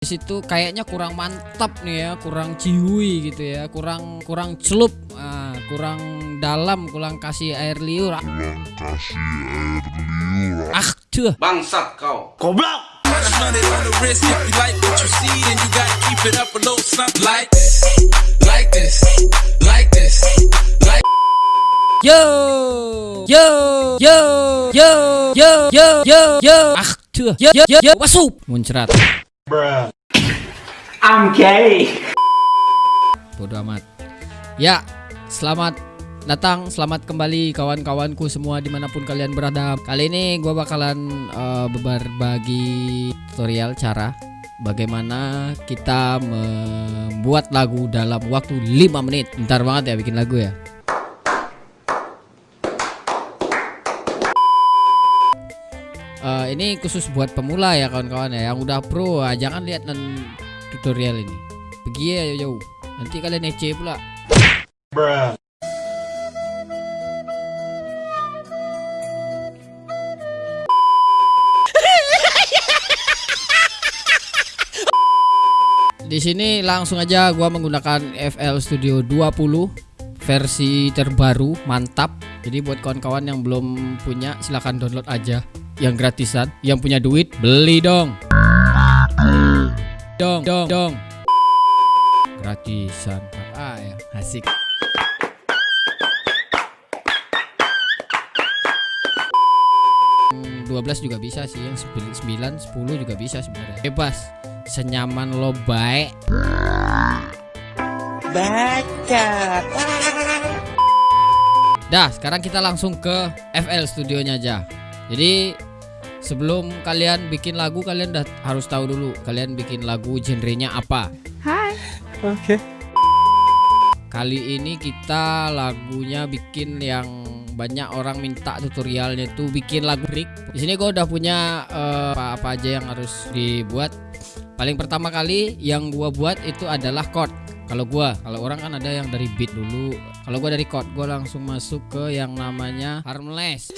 di situ kayaknya kurang mantap nih ya kurang jiwi gitu ya kurang kurang celup nah, kurang dalam kurang kasih air liur. Ah. Kurang kasih air liur. Ah tuh. Bangsat kau. Goblok! Yo, yo, yo, yo, yo, yo, yo, ah, yo, yo, yo, yo, wasup, muncrat. I'm gay. Bodoh amat. Ya, selamat datang, selamat kembali kawan-kawanku semua di mana pun kalian berada. Kali ini gue bakalan eh, berbagi tutorial cara bagaimana kita membuat lagu dalam waktu 5 menit. Bentar banget ya bikin lagu ya. Ini khusus buat pemula ya kawan-kawan ya. Yang udah pro, ah, jangan lihat non tutorial ini. Pergi ya jauh-jauh. Nanti kalian ece pula. Di sini langsung aja gua menggunakan FL Studio 20 versi terbaru, mantap. Jadi buat kawan-kawan yang belum punya silahkan download aja yang gratisan. Yang punya duit beli dong. Dong, dong, dong. Gratisan. Ah ya, asik. Hmm, 12 juga bisa sih yang 9 10 juga bisa sebenarnya. Bebas. Senyaman lo baik. Dah, sekarang kita langsung ke FL studionya aja. Jadi sebelum kalian bikin lagu kalian udah harus tahu dulu kalian bikin lagu genrenya apa. Oke. Kali ini kita lagunya bikin yang banyak orang minta tutorialnya itu bikin lagu break. Di sini gue udah punya eh, apa-apa aja yang harus dibuat. Paling pertama kali yang gua buat itu adalah chord. Kalau gua, kalau orang kan ada yang dari beat dulu. Kalau gua dari chord, gua langsung masuk ke yang namanya harmless.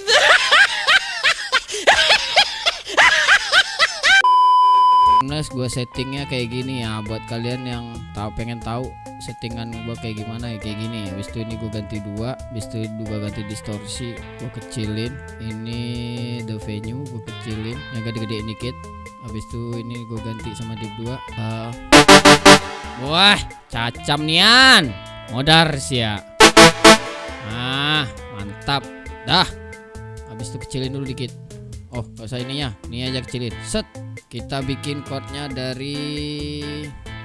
Harmless gue settingnya kayak gini ya. Buat kalian yang tahu pengen tahu settingan gue kayak gimana ya kayak gini. Habis itu ini gue ganti dua habis itu gue ganti distorsi gue kecilin. Ini the venue gue kecilin. Yang gede-gede dikit. Habis itu ini gue ganti sama div 2 Eh, wah cacam nian. Modar sih ya. Ah mantap. Dah. Habis itu kecilin dulu dikit. Oh gak usah ininya. Ini aja kecilin. Set kita bikin chordnya dari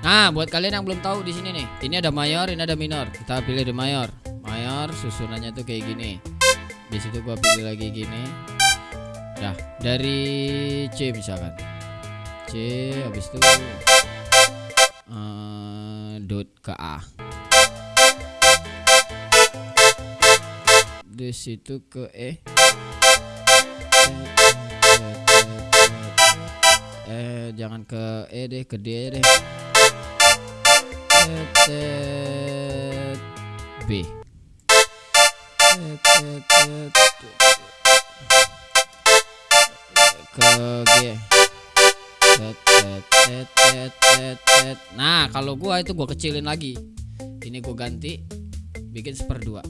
nah buat kalian yang belum tahu di sini nih ini ada mayor ini ada minor. Kita pilih di mayor. Mayor susunannya tuh kayak gini. Di situ gua pilih lagi gini. Dah dari C misalkan. C habis itu eh, dot ke A. Di situ ke E jangan ke E deh ke D deh B ke G nah kalau gua itu gua kecilin lagi ini gua ganti bikin seperdua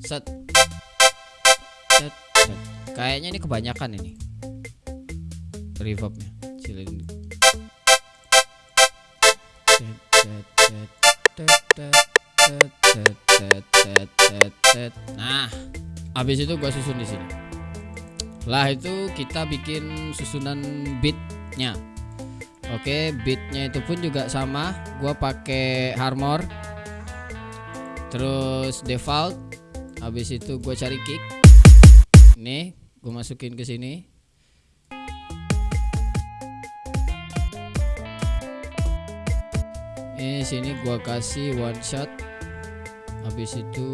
set. kayaknya ini kebanyakan ini reverbnya nah habis itu gua susun di sini lah itu kita bikin susunan beatnya Oke, beatnya itu pun juga sama. Gua pakai Harmor, terus default. Habis itu gue cari kick. Nih, gue masukin ke sini. Ini sini gua kasih one shot. Habis itu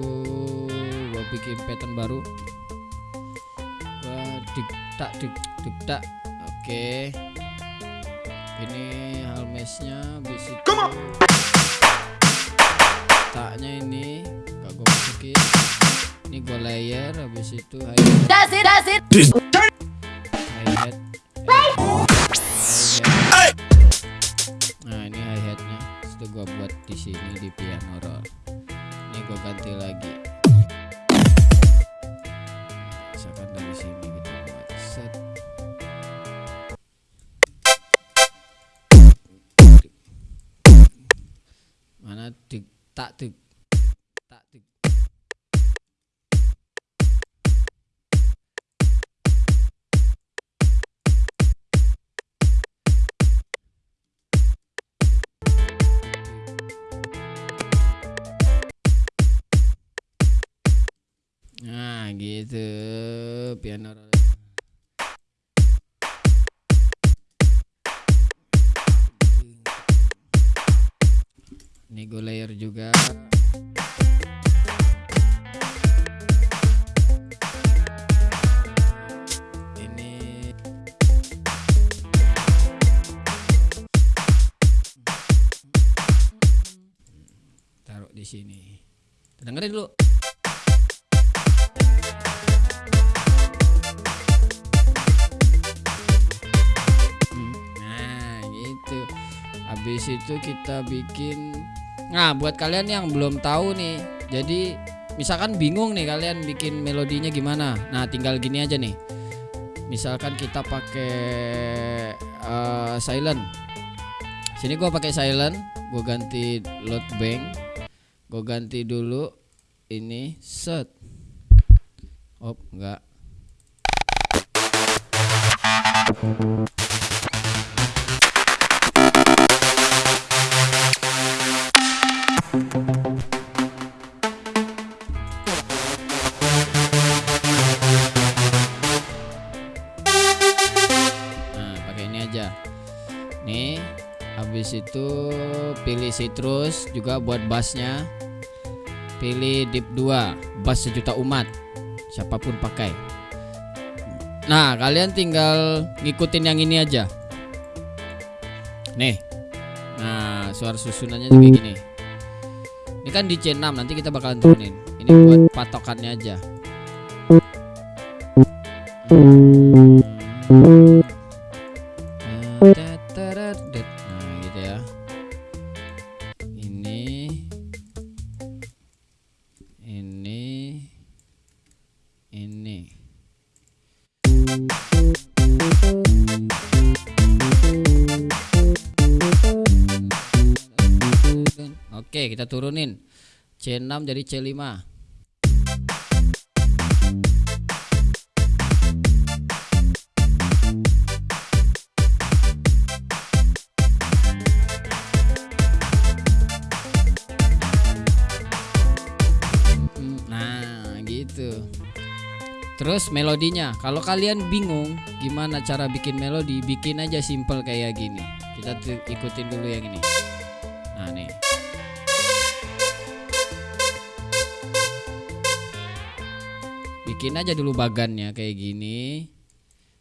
gua bikin pattern baru. Gua dik tak dik dik tak. Oke. Ini halmesnya habis itu taknya ini gak gua masukin. Ini gua layer habis itu hi-hat That's it, that's it. tak tu. Gue layer juga itu kita bikin. Nah buat kalian yang belum tahu nih Jadi misalkan bingung nih kalian bikin melodinya gimana. Nah tinggal gini aja nih. Misalkan kita pakai eh, silent. Sini gua pakai silent Gue ganti load bank. Gue ganti dulu Ini set. Oh enggak Nah, pakai ini aja. Nih, habis itu pilih citrus juga buat bassnya. Pilih deep 2, bass sejuta umat. Siapa pun pakai. Nah, kalian tinggal ngikutin yang ini aja. Nih. Nah, suara susunannya juga gini. Ini kan di C6, nanti kita bakalan turunin. Ini buat patokannya aja. Teteret. Turunin. C6 jadi C5. Mm, Nah, gitu. Terus melodinya, kalau kalian bingung gimana cara bikin melodi, bikin aja simple kayak gini. Kita ikutin dulu yang ini. Bikin aja dulu bagannya kayak gini.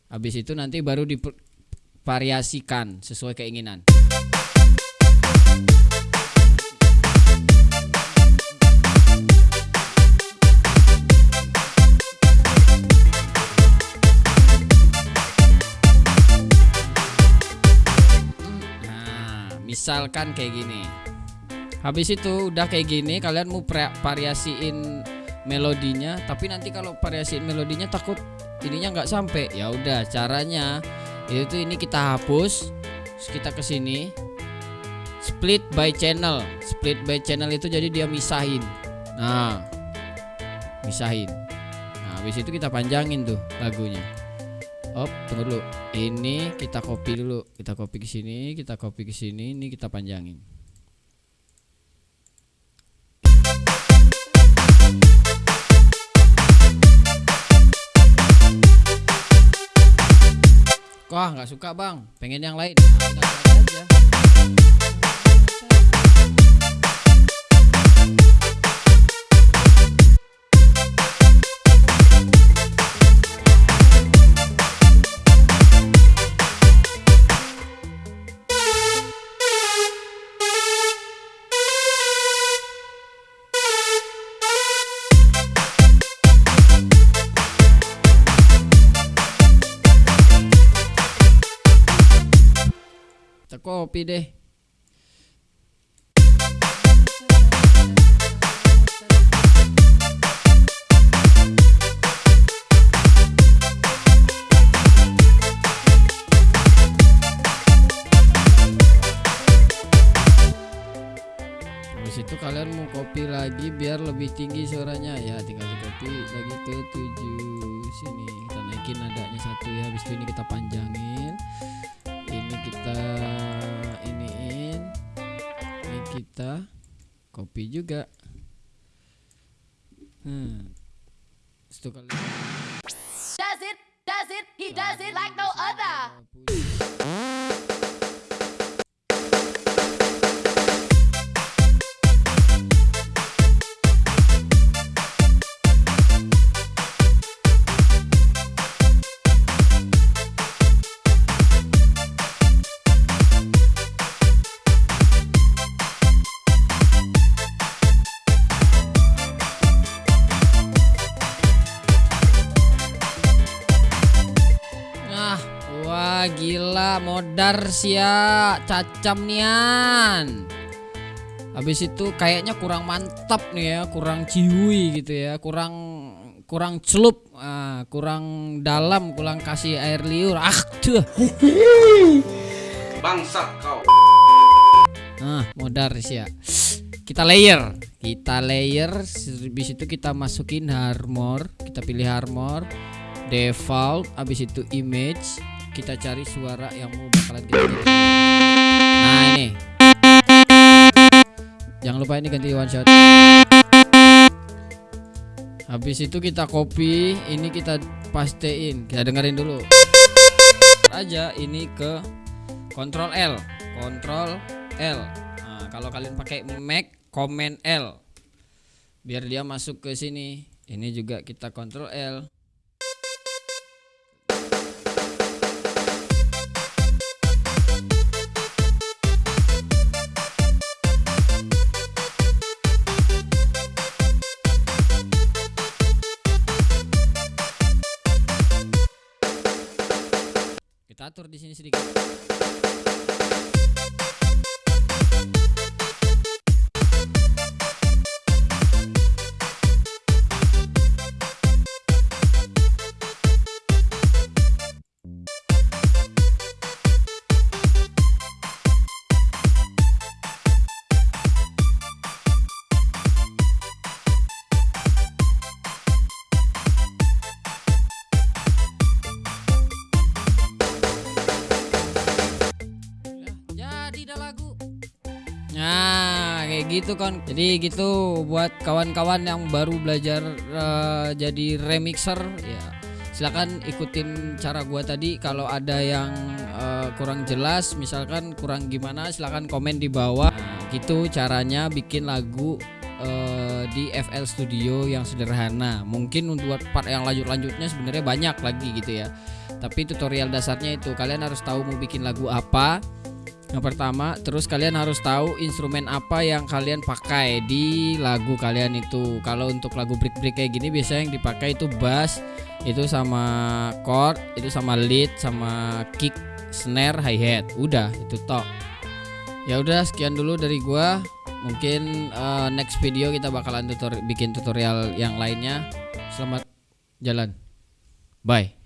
Habis itu nanti baru divariasikan sesuai keinginan. Nah, misalkan kayak gini. Habis itu udah kayak gini, kalian mau variasiin melodinya, tapi nanti kalau variasiin melodinya takut ininya nggak sampai. Ya udah, caranya itu ini kita hapus, kita ke sini. Split by channel. Split by channel itu jadi dia misahin. Nah, misahin. Nah, habis itu kita panjangin tuh lagunya. Op, tunggu dulu. Ini kita copy dulu. Kita copy ke sini, kita copy ke sini, ini kita panjangin. Wah, nggak suka, Bang. Pengen yang lain. Nah. Kita copy kita copy juga hmm Does it? Does it? He does it like no other. Modar sia cacam nian. Habis itu kayaknya kurang mantap nih ya, kurang cihui gitu ya, kurang kurang celup, ah, kurang dalam, kurang kasih air liur. Ah, tuh. Bangsat kau. Nah, modar sia. Kita layer, kita layer, habis itu kita masukin armor, kita pilih armor, default, habis itu image, kita cari suara yang mau bakalan kita. Nah ini, jangan lupa ini ganti one shot. Habis itu kita copy, ini kita pastein, kita dengerin dulu. Aja ini ke Ctrl L, Ctrl L. Nah, kalau kalian pakai Mac, Command L, biar dia masuk ke sini. Ini juga kita Ctrl L. gitu kan. Jadi gitu buat kawan-kawan yang baru belajar eh, jadi remixer ya. Silakan ikutin cara gua tadi kalau ada yang eh, kurang jelas misalkan kurang gimana silakan komen di bawah. Nah, gitu caranya bikin lagu eh, di FL Studio yang sederhana. Mungkin untuk part yang lanjut-lanjutnya sebenarnya banyak lagi gitu ya. Tapi tutorial dasarnya itu kalian harus tahu mau bikin lagu apa. Yang pertama, terus kalian harus tahu instrumen apa yang kalian pakai di lagu kalian itu. Kalau untuk lagu break-break kayak gini biasanya yang dipakai itu bass, itu sama chord, itu sama lead, sama kick, snare, hi-hat. Udah, itu tok. Ya udah sekian dulu dari gua. Mungkin eh, next video kita bakalan tutor bikin tutorial yang lainnya. Selamat jalan. Bye.